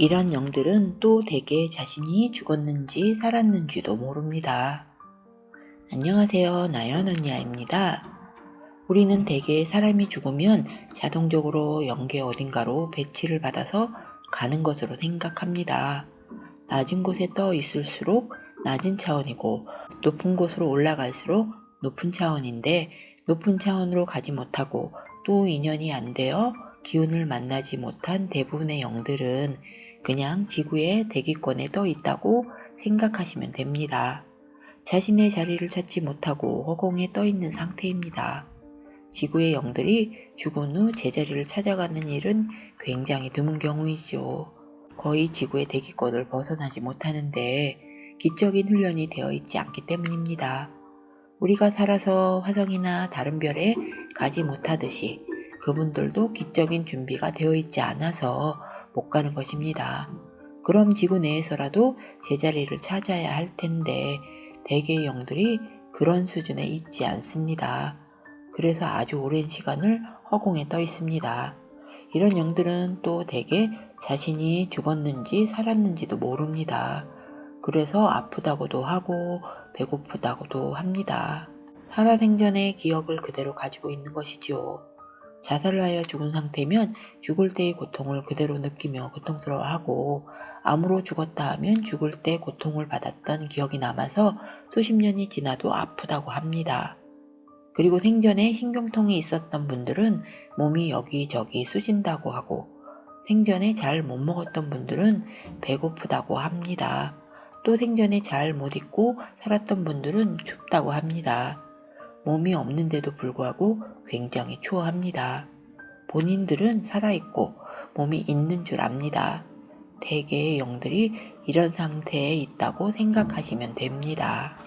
이런 영들은 또 대개 자신이 죽었는지 살았는지도 모릅니다. 안녕하세요. 나연 언니아입니다. 우리는 대개 사람이 죽으면 자동적으로 영계 어딘가로 배치를 받아서 가는 것으로 생각합니다. 낮은 곳에 떠 있을수록 낮은 차원이고 높은 곳으로 올라갈수록 높은 차원인데 높은 차원으로 가지 못하고 또 인연이 안 되어 기운을 만나지 못한 대부분의 영들은 그냥 지구의 대기권에 떠 있다고 생각하시면 됩니다. 자신의 자리를 찾지 못하고 허공에 떠 있는 상태입니다. 지구의 영들이 죽은 후 제자리를 찾아가는 일은 굉장히 드문 경우이죠. 거의 지구의 대기권을 벗어나지 못하는데 기적인 훈련이 되어 있지 않기 때문입니다. 우리가 살아서 화성이나 다른 별에 가지 못하듯이 그분들도 기적인 준비가 되어 있지 않아서 못 가는 것입니다. 그럼 지구 내에서라도 제자리를 찾아야 할 텐데 대개의 영들이 그런 수준에 있지 않습니다. 그래서 아주 오랜 시간을 허공에 떠 있습니다. 이런 영들은 또 대개 자신이 죽었는지 살았는지도 모릅니다. 그래서 아프다고도 하고 배고프다고도 합니다. 살아생전의 기억을 그대로 가지고 있는 것이지요. 자살을 하여 죽은 상태면 죽을 때의 고통을 그대로 느끼며 고통스러워하고 암으로 죽었다 하면 죽을 때 고통을 받았던 기억이 남아서 수십 년이 지나도 아프다고 합니다. 그리고 생전에 신경통이 있었던 분들은 몸이 여기저기 쑤신다고 하고 생전에 잘 못 먹었던 분들은 배고프다고 합니다. 또 생전에 잘 못 입고 살았던 분들은 춥다고 합니다. 몸이 없는데도 불구하고 굉장히 추워합니다. 본인들은 살아있고 몸이 있는 줄 압니다. 대개의 영들이 이런 상태에 있다고 생각하시면 됩니다.